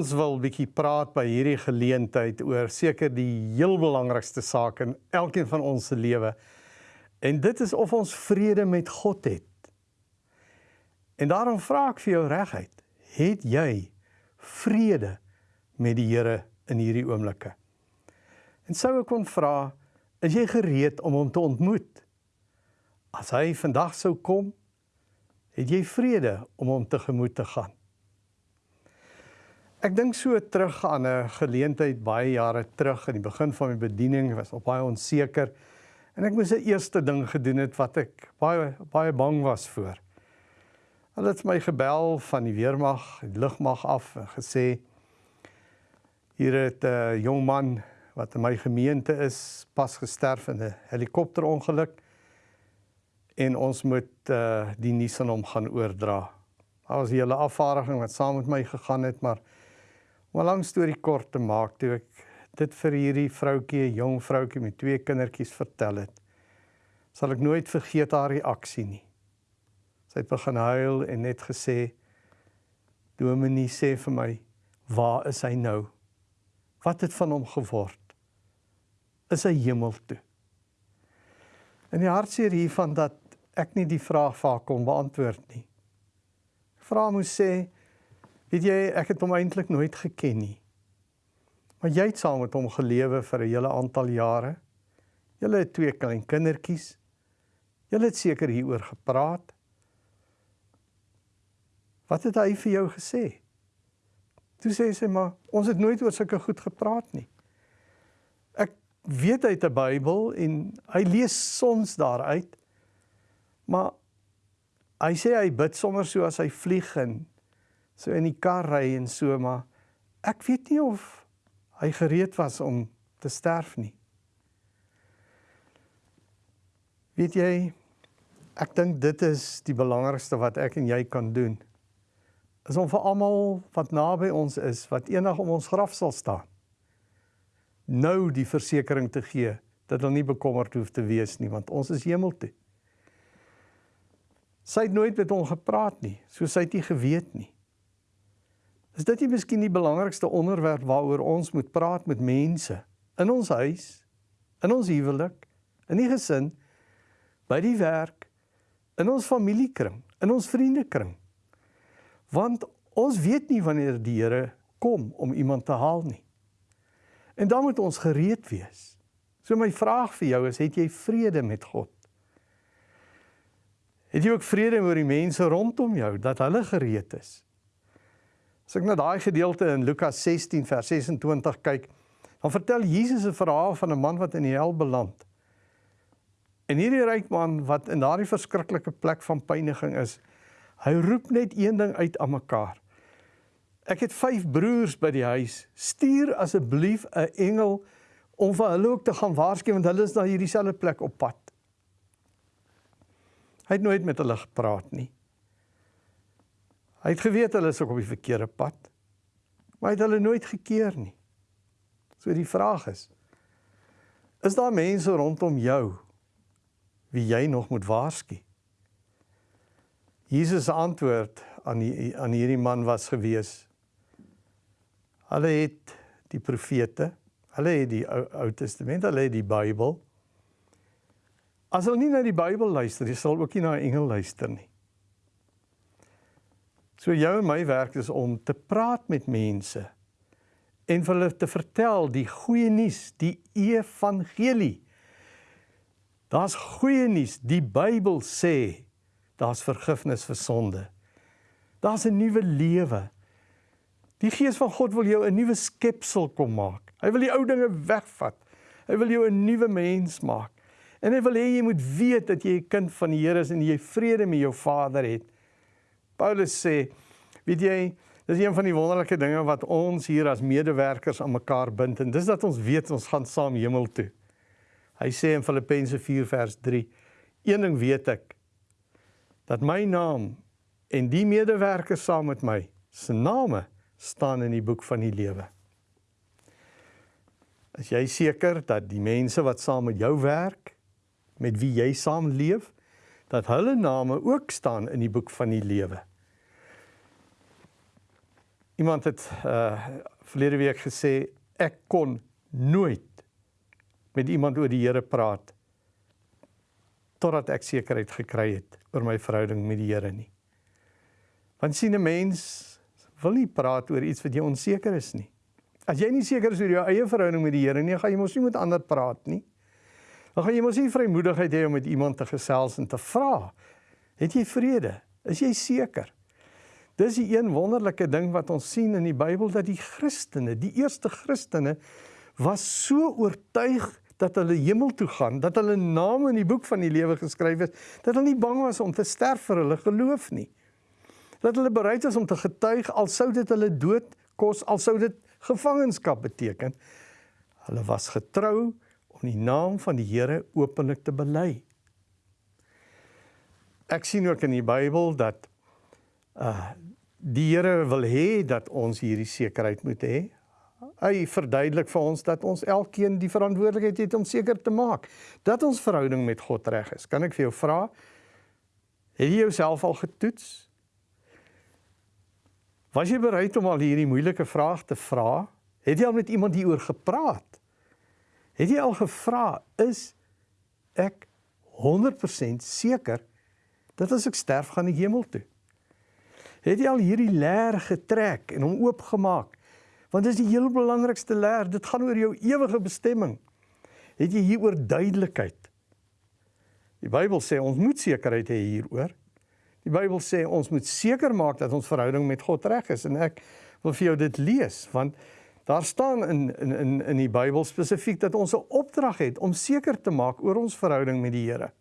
Ons wil bietjie praat by hierdie geleentheid oor seker die heel belangrikste saak in elkeen van ons se lewe. En dit is of ons vrede met God het. En daarom vra ek vir jou reguit, het jy vrede met die Here in hierdie oomblikke? En sou ek kon vra, is jy gereed om hom te ontmoet? As hy vandag sou kom, het jy vrede om hom tegemoet te gaan? Ek dink so terug aan 'n geleentheid baie jare terug in die begin van my bediening, was op baie onseker en ek moes 'n eerste ding gedoen het wat ek baie baie bang was voor. Hulle het my gebel van die weermag, die lugmag af en gesê hier het 'n jong man wat in my gemeente is, pas gesterf in 'n helikopterongeluk en ons moet uh, die nuus aan hom gaan oordra. Daar was 'n hele afvaardiging wat saam met my gegaan het, maar Om 'n lang storie kort te maak, toe ek dit vir hierdie vroutjie, 'n jong vroutjie met twee kindertjies vertel het, sal ek nooit vergeet haar reaksie nie. Sy het begin huil en net gesê: "Dominee sê vir my, waar is hy nou? Wat het van hom geword? Is hy hemel toe?" In die hartseer hiervan dat ek nie die vraag vir haar kon beantwoord nie. Vra moes sê Weet jy, ek het hom eintlik nooit geken nie. Maar jy het saam met hom gelewe vir 'n hele aantal jare. Julle het twee klein kindertjies. Julle het seker hieroor gepraat. Wat het hy vir jou gesê? Toe sê sy maar, ons het nooit oor sulke goed gepraat nie. Ek weet hy het 'n Bybel en hy lees soms daaruit. Maar hy sê hy bid sommer so as hy vlieg en so in die kar ry en so maar ek weet nie of hy gereed was om te sterf nie. Weet jy ek dink dit is die belangrikste wat ek en jy kan doen. Is om vir almal wat naby ons is, wat eendag om ons graf sal staan, nou die versekering te gee dat hulle nie bekommerd hoef te wees nie, want ons is hemel toe. Sy het nooit met hom gepraat nie, so sy het nie geweet nie. Is dit nie miskien die belangrikste onderwerp waaroor ons moet praat met mense in ons huis, in ons huwelik, in die gesin, by die werk, in ons familiekring, in ons vriendekring? Want ons weet nie wanneer die Here kom om iemand te haal nie. En dan moet ons gereed wees. So my vraag vir jou is, het jy vrede met God? Het jy ook vrede met die mense rondom jou dat hulle gereed is? As ek na daai gedeelte in Lukas 16 vers 26 kyk, dan vertel Jesus 'n verhaal van 'n man wat in die hel beland. En hierdie ryk man wat in daardie verskriklike plek van pyniging is, hy roep net een ding uit aan mekaar. Ek het 5 broers by die huis. Stuur asseblief 'n engel om vir hulle ook te gaan waarsku want hulle is na hierdie selfde plek op pad. Hy het nooit met hulle gepraat nie. Hy het geweet hulle is op die verkeerde pad. Maar hy het hulle nooit gekeer nie. So die vraag is: Is daar mense rondom jou wie jy nog moet waarsku? Jesus se antwoord aan die, aan hierdie man was gewees: Hulle het die profete, hulle het die Ou, Ou Testament, hulle het die Bybel. As hulle nie na die Bybel luister, jy sal ook nie na 'n engel luister nie. So jou en my werk is om te praat met mense en vir hulle te vertel die goeie nuus, die evangelie. Daar's goeie nuus. Die Bybel sê daar's vergifnis vir sonde. Daar's 'n nuwe lewe. Die Gees van God wil jou 'n nuwe skepsel kom maak. Hy wil die ou dinge wegvat. Hy wil jou 'n nuwe mens maak. En hy wil hê jy moet weet dat jy 'n kind van die Here is en jy vrede met jou Vader het. Paulus sê, weet jy, dis een van die wonderlike dinge wat ons hier as medewerkers aan mekaar bind en dis dat ons weet ons gaan saam hemel toe. Hy sê in Filippense 4 vers 3, een ding weet ek dat my naam en die medewerkers saam met my se name staan in die boek van die lewe. As jy seker dat die mense wat saam met jou werk, met wie jy saam leef, dat hulle name ook staan in die boek van die lewe. Iemand het uh verlede week gesê ek kon nooit met iemand oor die Here praat totdat ek sekerheid gekry het oor my verhouding met die Here nie. Want sien 'n mens wil nie praat oor iets wat jy onseker is nie. As jy nie seker is oor jou eie verhouding met die Here nie, gaan jy mos nie met ander praat nie. Dan gaan jy mos nie vrymoedigheid hê om met iemand te gesels en te vra. Het jy vrede? Is jy seker? Dis die een wonderlike ding wat ons sien in die Bybel dat die Christene, die eerste Christene was so oortuig dat hulle hemel toe gaan, dat hulle name in die boek van die lewe geskryf is, dat hulle nie bang was om te sterf vir hulle geloof nie. Dat hulle bereid is om te getuig al sou dit hulle dood kos, al sou dit gevangenskap beteken. Hulle was getrou om die naam van die Here openlik te bely. Ek sien ook in die Bybel dat uh die Here wil hê dat ons hierdie sekerheid moet hê. Hy verduidelik vir ons dat ons elkeen die verantwoordelikheid het om seker te maak dat ons verhouding met God reg is. Kan ek vir jou vra? Het jy jouself al getoets? Was jy bereid om al hierdie moeilike vraag te vra? Het jy al met iemand hieroor gepraat? Het jy al gevra, is ek 100% seker dat as ek sterf gaan ek hemel toe? Het jy al hierdie leer getrek en hom oopgemaak? Want dis die heel belangrikste leer, dit gaan oor jou ewige bestemming. Het jy hieroor duidelikheid? Die Bybel sê ons moet sekerheid hê hieroor. Die Bybel sê ons moet seker maak dat ons verhouding met God reg is en ek wil vir jou dit lees want daar staan in in in in die Bybel spesifiek dat ons 'n opdrag het om seker te maak oor ons verhouding met die Here.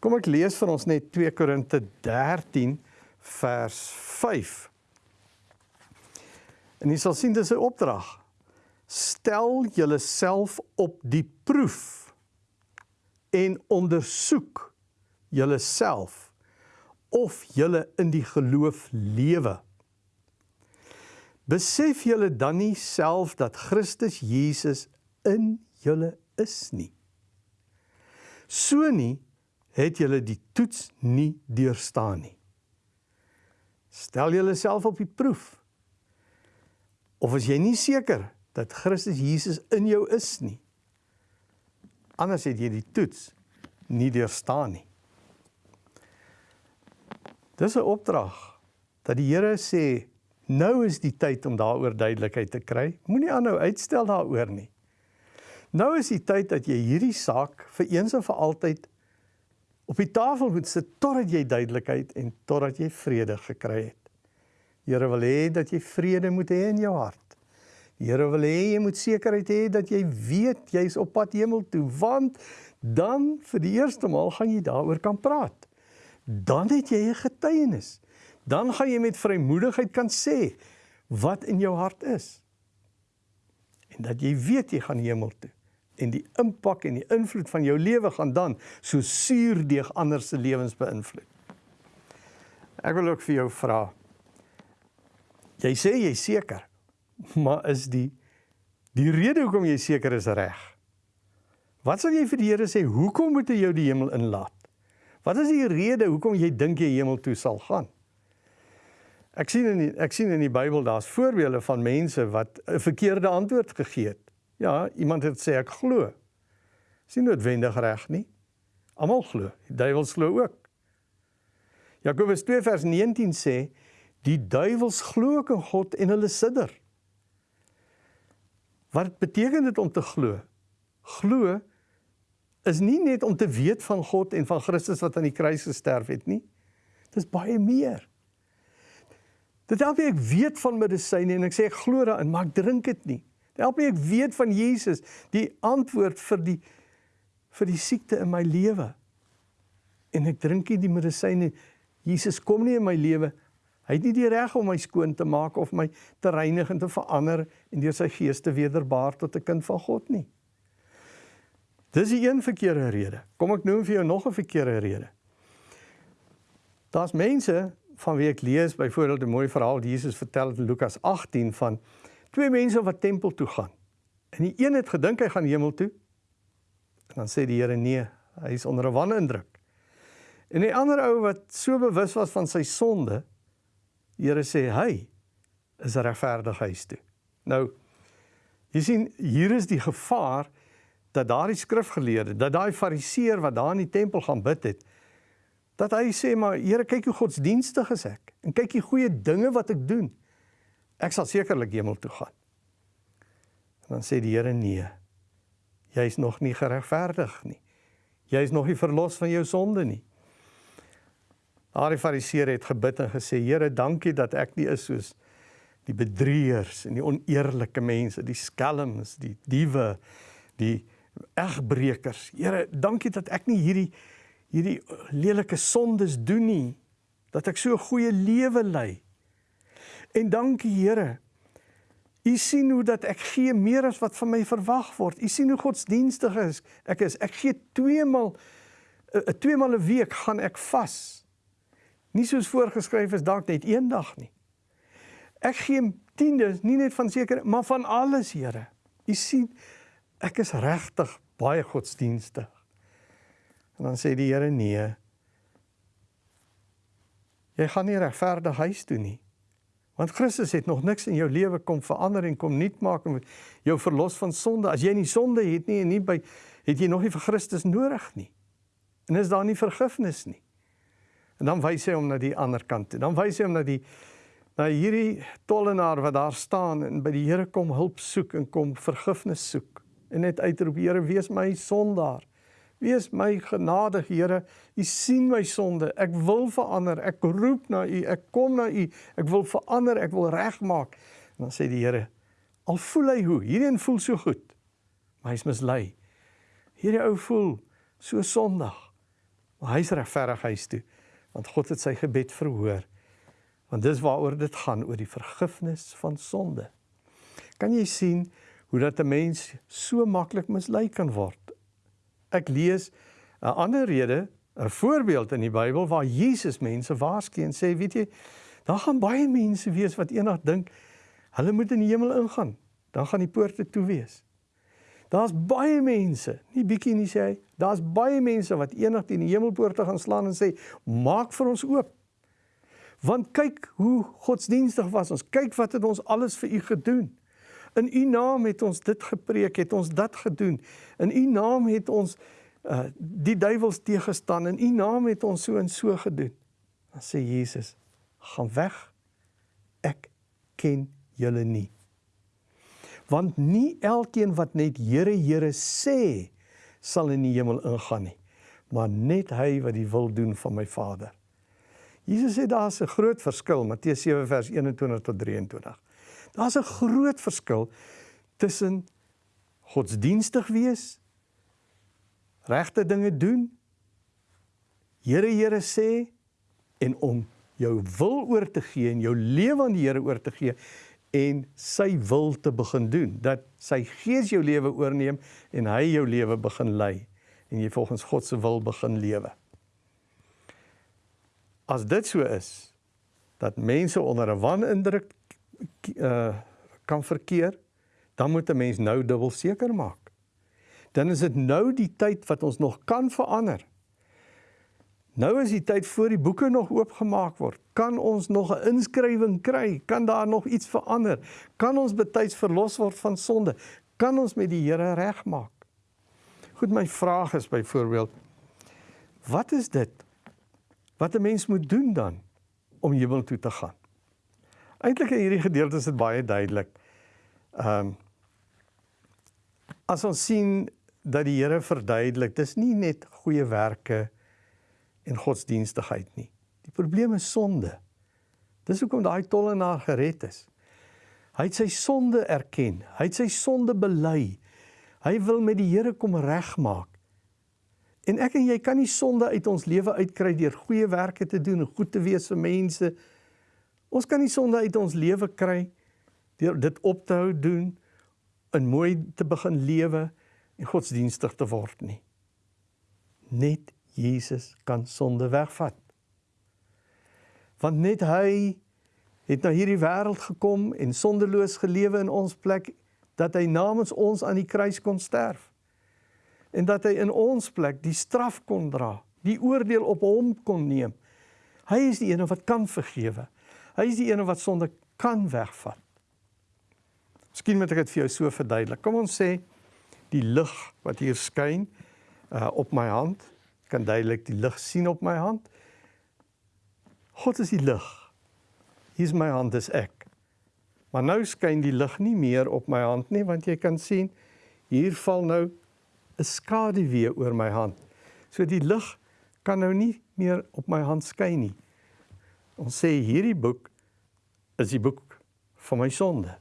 Kom ek lees vir ons net 2 Korinte 13 vers 5. En jy sal sien dis 'n opdrag. Stel julleself op die proef en ondersoek julleself of julle in die geloof lewe. Besef julle dan nie self dat Christus Jesus in julle is nie. So nie het julle die toets nie deurstaan nie. Stel julleself op die proef. Of as jy nie seker dat Christus Jesus in jou is nie. Anders het jy die toets nie deurstaan nie. Dis 'n opdrag dat die Here sê nou is die tyd om daaroor duidelikheid te kry. Moenie aanhou uitstel daaroor nie. Nou is die tyd dat jy hierdie saak vir eens en vir altyd op die tafel moet sit totdat jy duidelikheid en totdat jy vrede gekry het. Die Here wil hê dat jy vrede moet hê in jou hart. Die Here wil hê jy moet sekerheid hê dat jy weet jy's op pad hemel toe, want dan vir die eerste maal gaan jy daaroor kan praat. Dan het jy 'n getuienis. Dan gaan jy met vrymoedigheid kan sê wat in jou hart is. En dat jy weet jy gaan hemel toe en die impak en die invloed van jou lewe gaan dan so suurdeeg ander se lewens beïnvloed. Ek wil ook vir jou vra. Jy sê jy seker, maar is die die rede hoekom jy seker is reg? Wat sal jy vir die Here sê? Hoekom moet hy jou die hemel inlaat? Wat is die rede hoekom jy dink jy hemel toe sal gaan? Ek sien in die, ek sien in die Bybel daar's voorbeelde van mense wat 'n verkeerde antwoord gegee het. Ja, iemand het sê ek glo. Is nie noodwendig reg nie. Almal glo. Die duiwels glo ook. Jakobus 2 vers 19 sê die duiwels glo ook in God en hulle sidder. Wat beteken dit om te glo? Glo is nie net om te weet van God en van Christus wat aan die kruis gesterf het nie. Dit is baie meer. Dit help ek weet van medisyne en ek sê ek glo daarin, maar ek drink dit nie. Help my ek weet van Jesus, die antwoord vir die vir die siekte in my lewe. En ek drink nie die medisyne. Jesus kom nie in my lewe. Hy het nie die reg om my skoon te maak of my te reinig en te verander en deur sy gees te wederbaar tot 'n kind van God nie. Dis die een verkeerde rede. Kom ek noem vir jou nog 'n verkeerde rede. Daar's mense van wie ek lees byvoorbeeld 'n mooi verhaal Jesus vertel in Lukas 18 van twee mense wat tempel toe gaan. En die een het gedink hy gaan hemel toe. En dan sê die Here nee, hy is onder 'n wanindruk. En die ander ou wat so bewus was van sy sonde, die Here sê hy is regverdig huis toe. Nou jy sien hier is die gevaar dat daardie skrifgeleerde, dat daai fariseer wat daar in die tempel gaan bid het, dat hy sê maar Here kyk hoe godsdienstig is ek en kyk die goeie dinge wat ek doen. Ek sal sekerlik hemel toe gaan. En dan sê die Here nee. Jy is nog nie geregverdig nie. Jy is nog nie verlos van jou sonde nie. Daardie fariseer het gebid en gesê Here, dankie dat ek nie is soos die bedrieërs en die oneerlike mense, die skelms, die diewe, die egbreekers. Here, dankie dat ek nie hierdie hierdie lelike sondes doen nie, dat ek so 'n goeie lewe lei. En dankie Here. U sien hoe dat ek gee meer as wat van my verwag word. U sien hoe godsdienstig is. Ek is ek gee twee maal 'n uh, twee maal 'n week gaan ek vas. Nie soos voorgeskryf is dalk net een dag nie. Ek gee tiendes nie net van seker maar van alles, Here. U sien ek is regtig baie godsdienstig. En dan sê die Here nee. Jy gaan nie regverdig huis toe nie. Want Christus het nog niks in jou lewe kom verander en kom nuut maak en jou verlos van sonde. As jy nie sonde het nie en nie by het jy nog nie vir Christus nodig nie. En is daar nie vergifnis nie. En dan wys hy hom na die ander kant toe. Dan wys hy hom na die na hierdie tollenaar wat daar staan en by die Here kom hulp soek en kom vergifnis soek en net uitroep Here wees my sondaar. Wees my genadig Here. U sien my sonde. Ek wil verander. Ek roep na U. Ek kom na U. Ek wil verander. Ek wil regmaak. En dan sê die Here, al voel hy hoe, hierdie voel so goed, maar hy's mislei. Hierdie ou voel so sondig. Maar hy's regverdig hy's toe, want God het sy gebed verhoor. Want dis waaroor dit gaan, oor die vergifnis van sonde. Kan jy sien hoe dat 'n mens so maklik mislei kan word. Ek lees 'n ander rede, 'n voorbeeld in die Bybel waar Jesus mense waarsku en sê, weet jy, daar gaan baie mense wees wat eendag dink hulle moet in die hemel ingaan. Dan gaan die poorte toe wees. Daar's baie mense, nie bietjie nie sê hy, daar's baie mense wat eendag teen die hemelpoorte gaan slaan en sê, "Maak vir ons oop." Want kyk hoe godsdienstig was ons. Kyk wat het ons alles vir u gedoen. In u naam het ons dit gepreek, het ons dat gedoen. In u naam het ons uh die duiwels teëgestaan. In u naam het ons so en so gedoen. Dan sê Jesus: "Gaan weg. Ek ken julle nie." Want nie elkeen wat net Here, Here sê, sal in die hemel ingaan nie, maar net hy wat die wil doen van my Vader. Jesus sê daar's 'n groot verskil, Matteus 7 vers 21 tot 23. Daar's 'n groot verskil tussen godsdienstig wees, regte dinge doen, Here Here sê en om jou wil oor te gee en jou lewe aan die Here oor te gee en sy wil te begin doen dat sy gees jou lewe oorneem en hy jou lewe begin lei en jy volgens God se wil begin lewe. As dit so is dat mense onder 'n wanindruk uh kan verkeer, dan moet 'n mens nou dubbel seker maak. Dan is dit nou die tyd wat ons nog kan verander. Nou is die tyd voor die boeke nog oopgemaak word. Kan ons nog 'n inskrywing kry? Kan daar nog iets verander? Kan ons betyds verlos word van sonde? Kan ons met die Here regmaak? Goed, my vraag is byvoorbeeld wat is dit wat 'n mens moet doen dan om hemel toe te gaan? Eintlik in hierdie gedeelte is dit baie duidelik. Ehm um, as ons sien dat die Here verduidelik, dis nie net goeie werke en godsdienstigheid nie. Die probleem is sonde. Dis hoekom daai tollenaar gered is. Hy het sy sonde erken. Hy het sy sonde bely. Hy wil met die Here kom regmaak. En ek en jy kan nie sonde uit ons lewe uitkry deur goeie werke te doen en goed te wees vir mense nie Ons kan nie sonde uit ons lewe kry deur dit op te hou doen en mooi te begin lewe en godsdienstig te word nie. Net Jesus kan sonde wegvat. Want net hy het na hierdie wêreld gekom en sondeloos gelewe in ons plek dat hy namens ons aan die kruis kon sterf. En dat hy in ons plek die straf kon dra, die oordeel op hom kon neem. Hy is die een wat kan vergewe. Hy is die een wat sonde kan wegvat. Miskien moet ek dit vir jou so verduidelik. Kom ons sê die lig wat hier skyn uh op my hand, kan duidelik die lig sien op my hand. God is die lig. Hier is my hand, dis ek. Maar nou skyn die lig nie meer op my hand nie, want jy kan sien hier val nou 'n skaduwee oor my hand. So die lig kan nou nie meer op my hand skyn nie. Ons sê hierdie boek is die boek van my sonde.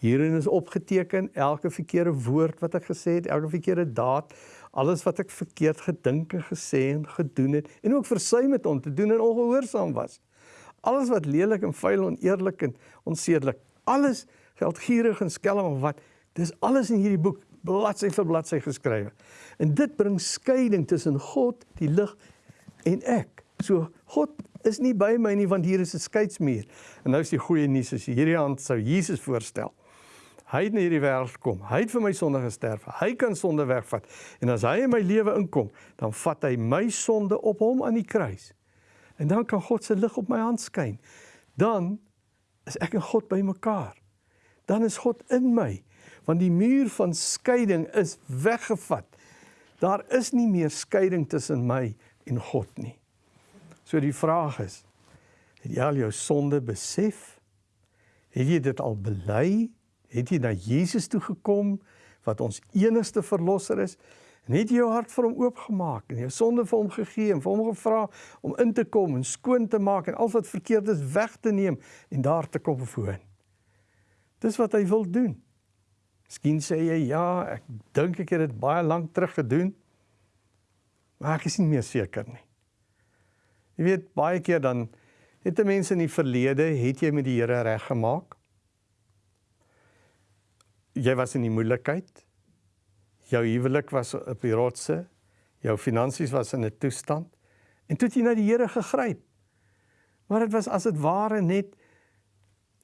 Hierin is opgeteken elke verkeerde woord wat ek gesê het, elke verkeerde daad, alles wat ek verkeerd gedink en gesê en gedoen het en ook versuim het om te doen en ongehoorsaam was. Alles wat lelik en vuil en eerlik en onsedelik, alles geldgierig en skelm of wat, dis alles in hierdie boek bladsy vir bladsy geskrywe. En dit bring skeiding tussen God, die lig en ek. So God is nie by my nie want hier is 'n skeidsmuur. En nou is die goeie nuus as hierdie hand sou Jesus voorstel. Hy het na hierdie wêreld gekom. Hy het vir my sonde gesterf. Hy kan sonde wegvat. En as hy in my lewe inkom, dan vat hy my sonde op hom aan die kruis. En dan kan God se lig op my hand skyn. Dan is ek en God bymekaar. Dan is God in my, want die muur van skeiding is weggevat. Daar is nie meer skeiding tussen my en God nie. So die vraag is, het jy al jou sonde besef? Het jy dit al bely? het jy na Jesus toe gekom wat ons enigste verlosser is en het jy jou hart vir hom oopgemaak en jou sonde vir hom gegee en vir hom gevra om in te kom en skoon te maak en al wat verkeerd is weg te neem en daar te kom woon. Dis wat hy wil doen. Miskien sê jy ja, ek dink ek het dit baie lank terug gedoen. Maar ek is nie meer seker nie. Jy weet baie keer dan het mense in die verlede het jy met die Here reg gemaak jy was in die moeilikheid. Jou huwelik was op die rotse. Jou finansies was in 'n toestand en toe het jy na die Here gegryp. Maar dit was as dit ware net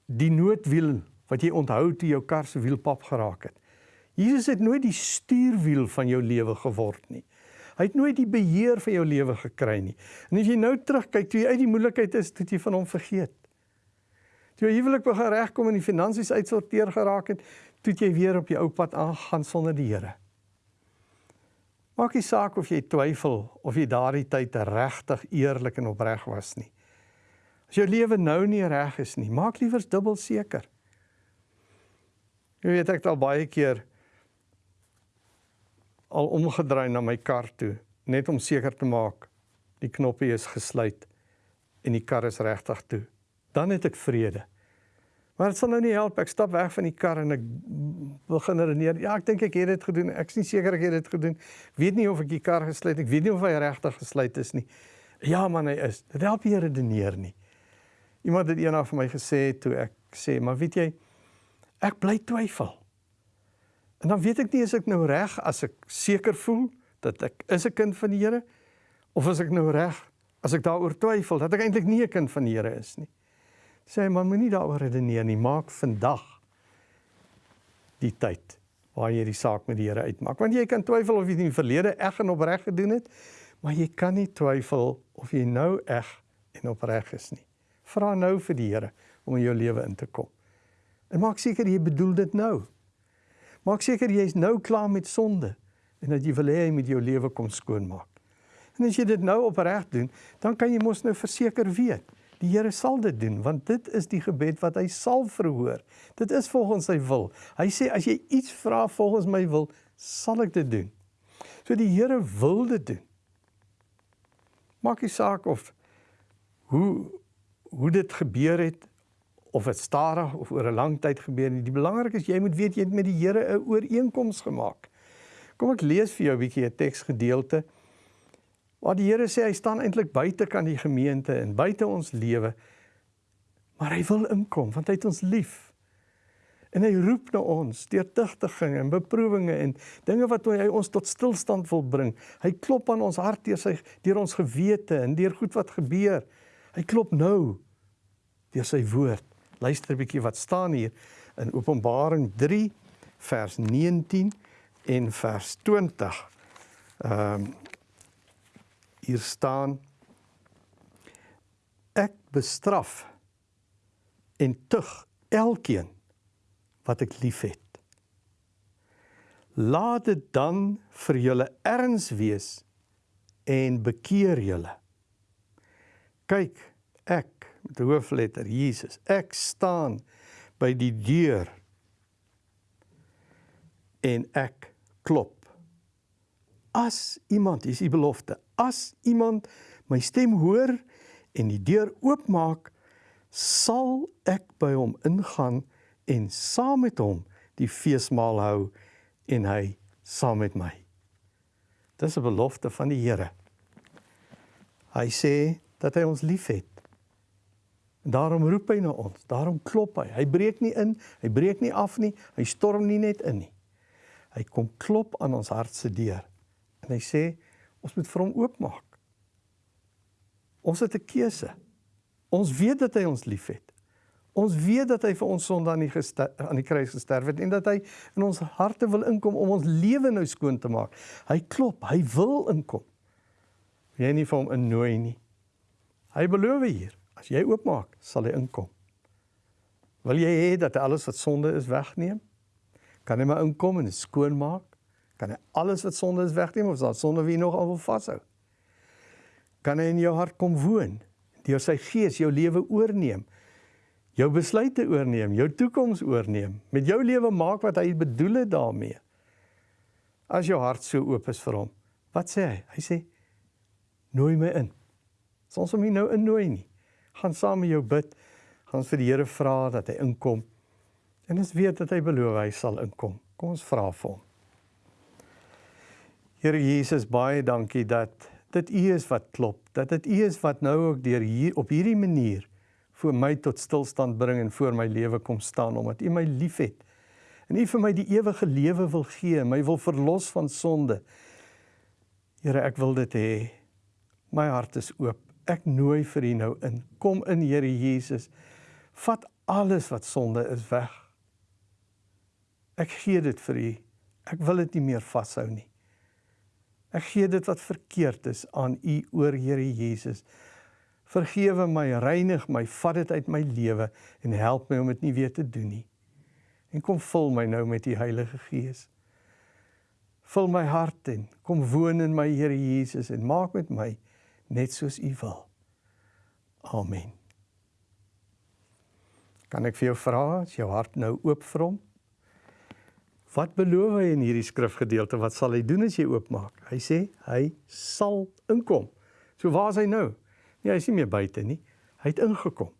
die noodwiel wat jy onthou toe jou kar se wiel pap geraak het. Jesus het nooit die stuurwiel van jou lewe geword nie. Hy het nooit die beheer van jou lewe gekry nie. En as jy nou terugkyk toe jy uit die moeilikheid is, het jy van hom vergeet. Toe jy huwelik begin regkom en die finansies uitsorteer geraak het, toe jy weer op jou ou pad aangaan sonder die Here. Maak nie saak of jy twyfel of jy daardie tyd regtig eerlik en opreg was nie. As jou lewe nou nie reg is nie, maak liewer dubbel seker. Jy weet ek het al baie keer al omgedraai na my kar toe net om seker te maak die knoppie is gesluit en die kar is regtig toe. Dan het ek vrede. Maar dit sal nou nie help. Ek stap weg van die kar en ek begin redeneer. Ja, ek dink ek het dit gedoen. Ek is nie seker ek het dit gedoen. Weet nie of ek die kar gesluit. Ek weet nie of hy regtig gesluit is nie. Ja, man, hy is. Dit help nie redeneer nie. Iemand het eendag vir my gesê toe ek sê, "Maar weet jy, ek bly twyfel." En dan weet ek nie as ek nou reg as ek seker voel dat ek is 'n kind van die Here of as ek nou reg as ek daaroor twyfel dat ek eintlik nie 'n kind van die Here is nie? Sê hy man moenie daaroor redeneer nie. Maak vandag die tyd waar jy die saak met die Here uitmaak. Want jy kan twyfel of jy in die verlede eg en opreg gedoen het maar jy kan nie twyfel of jy nou eg en opreg is nie. Vra nou vir die Here om in jou lewe in te kom. En maak seker jy bedoel dit nou maak seker jy is nou klaar met sonde en dat jy wil hê hy met jou lewe kom skoonmaak en as jy dit nou opreg doen dan kan jy mos nou verseker weet Die Here sal dit doen want dit is die gebed wat hy sal verhoor. Dit is volgens sy wil. Hy sê as jy iets vra volgens my wil, sal ek dit doen. So die Here wil dit doen. Maak nie saak of hoe hoe dit gebeur het of dit stadig of oor 'n lang tyd gebeur nie. Die belangrik is jy moet weet jy het met die Here 'n ooreenkoms gemaak. Kom ek lees vir jou 'n bietjie 'n teksgedeelte. Waar die Here sê hy staan eintlik buite kan die gemeente en buite ons lewe. Maar hy wil inkom want hy het ons lief. En hy roep na ons deur tigtiging en beproewinge en dinge wat hy ons tot stilstand wil bring. Hy klop aan ons hart deur sy deur ons gewete en deur goed wat gebeur. Hy klop nou deur sy woord. Luister 'n bietjie wat staan hier in Openbaring 3 vers 19 en vers 20. Ehm um, hier staan ek bestraf en tug elkeen wat ek liefhet. Laat dit dan vir julle erns wees en bekeer julle. Kyk, ek met hoofletter Jesus, ek staan by die deur en ek klop. As iemand, hier is die belofte, as iemand my stem hoor en die deur oopmaak, sal ek by hom ingaan en saam met hom die feesmaal hou en hy saam met my. Dis 'n belofte van die Here. Hy sê dat hy ons liefhet. Daarom roep hy na ons, daarom klop hy. Hy breek nie in, hy breek nie af nie, hy storm nie net in nie. Hy kom klop aan ons hart se deur. En hy sê ons moet vir hom oopmaak. Ons het 'n keuse. Ons weet dat hy ons liefhet. Ons weet dat hy vir ons sonde aan die aan die kruis gesterf het en dat hy in ons harte wil inkom om ons lewe nou skoon te maak. Hy klop, hy wil inkom. Jy nie vir hom innooi nie. Hy beloof hier, as jy oopmaak, sal hy inkom. Wil jy hê dat alles wat sonde is wegneem? Kan hy maar inkom en skoon maak? Kan hy alles wat sonde is wegneem of is daar sonde wie nog al wil vashou? Kan hy in jou hart kom woon? Deur sy gees jou lewe oorneem. Jou besluite oorneem, jou toekoms oorneem, met jou lewe maak wat hy bedoel het daarmee. As jou hart so oop is vir hom. Wat sê hy? Hy sê nooi my in. Ons hom nie nou innooi nie. Gaan saam met jou bid. Gaan vir die Here vra dat hy inkom. En ons weet dat hy beloof hy sal inkom. Kom ons vra vir hom. Here Jesus, baie dankie dat dit U is wat klop. Dat dit U is wat nou ook deur hier op hierdie manier vir my tot stilstand bring en voor my lewe kom staan omdat U my liefhet. En U vir my die ewige lewe wil gee, my wil verlos van sonde. Here, ek wil dit hê. My hart is oop. Ek nooi vir U nou in. Kom in, Here Jesus. Vat alles wat sonde is weg. Ek gee dit vir U. Ek wil dit nie meer vashou nie. Ek gee dit wat verkeerd is aan U oor Here Jesus. Vergewe my, reinig my, vat dit uit my lewe en help my om dit nie weer te doen nie. En kom vul my nou met U Heilige Gees. Vul my hart en kom woon in my Here Jesus en maak met my net soos U wil. Amen. Kan ek vir jou vra, is jou hart nou oop vir hom? Wat beloof hy in hierdie skrifgedeelte? Wat sal hy doen as jy oopmaak? Hy sê hy sal inkom. So waar is hy nou? Nee, hy is nie meer buite nie. Hy het ingekom.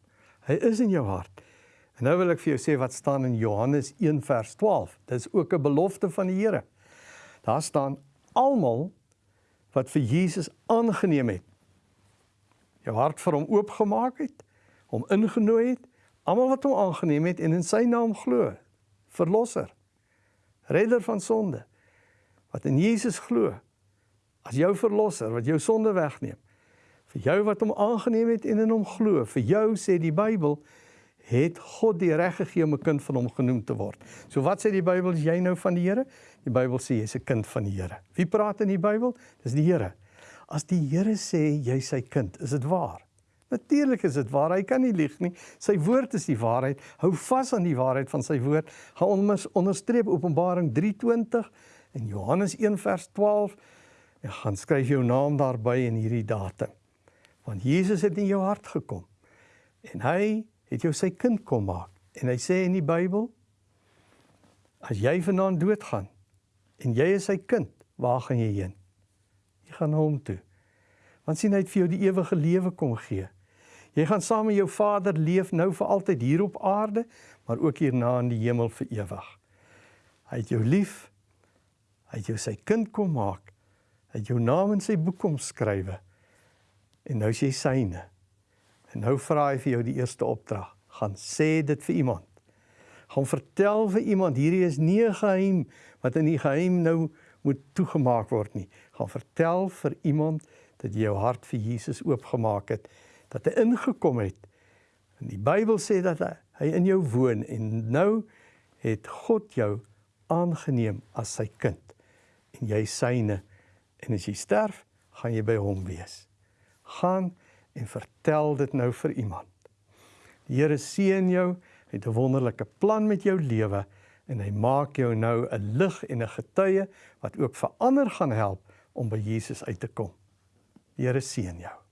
Hy is in jou hart. En nou wil ek vir jou sê wat staan in Johannes 1 vers 12. Dit is ook 'n belofte van die Here. Daar staan almal wat vir Jesus aangeneem het. Jou hart vir hom oopgemaak het, hom ingenooi het, almal wat hom aangeneem het en in sy naam glo, verlosser redder van sonde wat in Jesus glo as jou verlosser wat jou sonde wegneem vir jou wat hom aangeneem het en in hom glo vir jou sê die Bybel het God die reg gegee om 'n kind van hom genoem te word. So wat sê die Bybel as jy nou van die Here? Die Bybel sê jy's 'n kind van die Here. Wie praat in die Bybel? Dis die Here. As die Here sê jy's sy kind, is dit waar. Natuurlik is dit waar. Hy kan nie lieg nie. Sy woord is die waarheid. Hou vas aan die waarheid van sy woord. Gaan onderstreep Openbaring 3:20 en Johannes 1 vers 12 en gaan skryf jou naam daarby in hierdie datum. Want Jesus het in jou hart gekom en hy het jou sy kind kom maak. En hy sê in die Bybel as jy vanaand doodgaan en jy is sy kind, waar gaan jy heen? Gaan hom toe. Want sien hy het vir jou die ewige lewe kom gee. Jy gaan saam met jou Vader leef nou vir altyd hier op aarde, maar ook hierna in die hemel vir ewig. Hy het jou lief. Hy het jou sy kind kom maak. Hy het jou naam in sy boek kom skrywe. En nou is jy syne. En nou vra hy vir jou die eerste opdrag. Gaan sê dit vir iemand. Gaan vertel vir iemand hierdie is nie 'n geheim wat in die geheim nou moet toegemaak word nie. Gaan vertel vir iemand dat jy jou hart vir Jesus oopgemaak het dat hy ingekom het. En die Bybel sê dat hy, hy in jou woon en nou het God jou aangeneem as sy kind en jy syne en as jy sterf, gaan jy by hom wees. Gaan en vertel dit nou vir iemand. Die Here seën jou, hy het 'n wonderlike plan met jou lewe en hy maak jou nou 'n lig en 'n getuie wat ook vir ander gaan help om by Jesus uit te kom. Die Here seën jou.